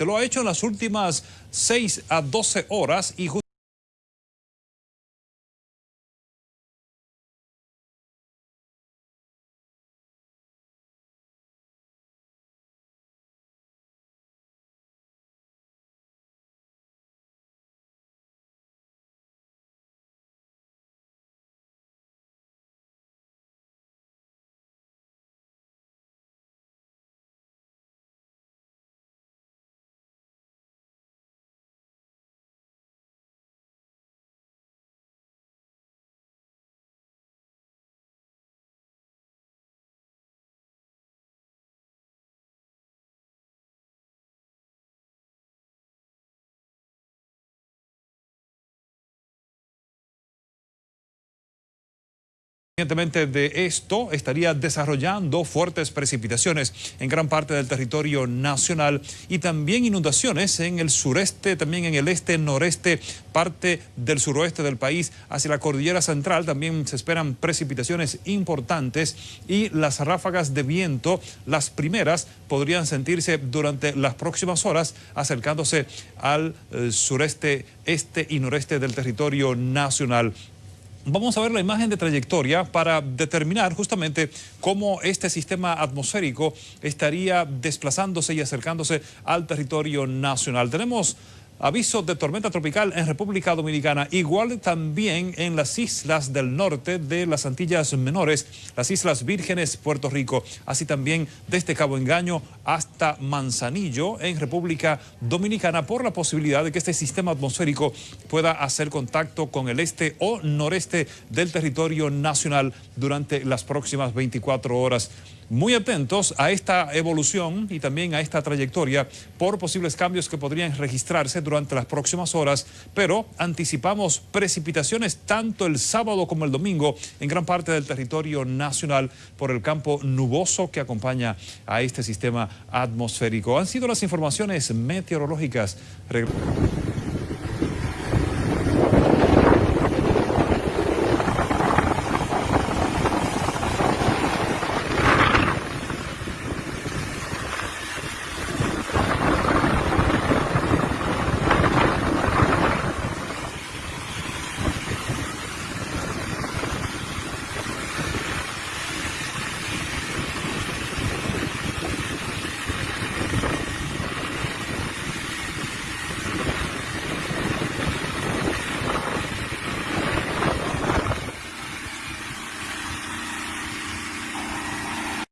Se lo ha hecho en las últimas 6 a 12 horas y De esto, estaría desarrollando fuertes precipitaciones en gran parte del territorio nacional y también inundaciones en el sureste, también en el este, noreste, parte del suroeste del país, hacia la cordillera central. También se esperan precipitaciones importantes y las ráfagas de viento, las primeras, podrían sentirse durante las próximas horas acercándose al eh, sureste, este y noreste del territorio nacional. Vamos a ver la imagen de trayectoria para determinar justamente cómo este sistema atmosférico estaría desplazándose y acercándose al territorio nacional. Tenemos Aviso de tormenta tropical en República Dominicana, igual también en las islas del norte de las Antillas Menores, las Islas Vírgenes, Puerto Rico, así también desde Cabo Engaño hasta Manzanillo en República Dominicana por la posibilidad de que este sistema atmosférico pueda hacer contacto con el este o noreste del territorio nacional durante las próximas 24 horas muy atentos a esta evolución y también a esta trayectoria por posibles cambios que podrían registrarse durante las próximas horas, pero anticipamos precipitaciones tanto el sábado como el domingo en gran parte del territorio nacional por el campo nuboso que acompaña a este sistema atmosférico. Han sido las informaciones meteorológicas.